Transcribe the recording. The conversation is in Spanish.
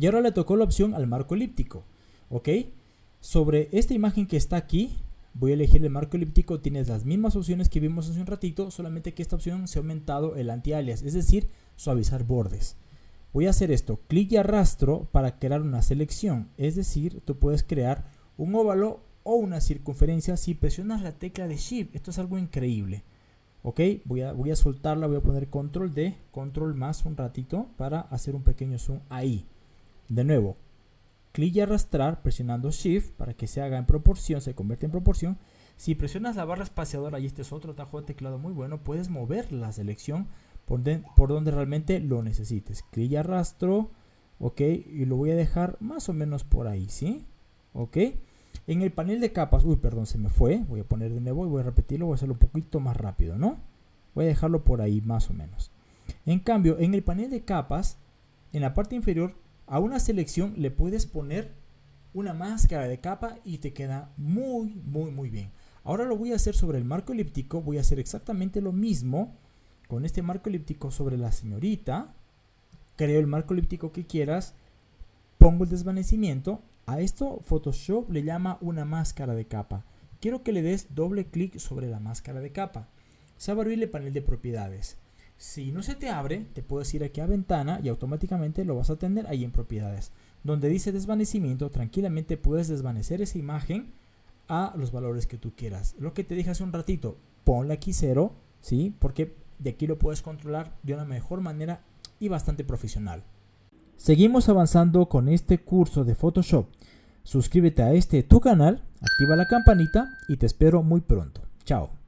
Y ahora le tocó la opción al marco elíptico. ¿Ok? Sobre esta imagen que está aquí, voy a elegir el marco elíptico. Tienes las mismas opciones que vimos hace un ratito, solamente que esta opción se ha aumentado el anti-alias, es decir, suavizar bordes. Voy a hacer esto, clic y arrastro para crear una selección. Es decir, tú puedes crear un óvalo o una circunferencia si presionas la tecla de Shift. Esto es algo increíble. Ok, voy a, voy a soltarla, voy a poner control D, control más un ratito para hacer un pequeño zoom ahí. De nuevo, clic y arrastrar presionando Shift para que se haga en proporción, se convierte en proporción. Si presionas la barra espaciadora, y este es otro tajo de teclado muy bueno, puedes mover la selección por, por donde realmente lo necesites. Clic y arrastro, ok, y lo voy a dejar más o menos por ahí, ¿sí? Ok. En el panel de capas, uy, perdón, se me fue. Voy a poner de nuevo y voy a repetirlo, voy a hacerlo un poquito más rápido, ¿no? Voy a dejarlo por ahí más o menos. En cambio, en el panel de capas, en la parte inferior, a una selección le puedes poner una máscara de capa y te queda muy, muy, muy bien. Ahora lo voy a hacer sobre el marco elíptico, voy a hacer exactamente lo mismo con este marco elíptico sobre la señorita. Creo el marco elíptico que quieras, pongo el desvanecimiento a esto Photoshop le llama una máscara de capa. Quiero que le des doble clic sobre la máscara de capa. Se va a el panel de propiedades. Si no se te abre, te puedes ir aquí a ventana y automáticamente lo vas a tener ahí en propiedades. Donde dice desvanecimiento, tranquilamente puedes desvanecer esa imagen a los valores que tú quieras. Lo que te dije hace un ratito, ponle aquí cero, ¿sí? Porque de aquí lo puedes controlar de una mejor manera y bastante profesional. Seguimos avanzando con este curso de Photoshop. Suscríbete a este tu canal, activa la campanita y te espero muy pronto. Chao.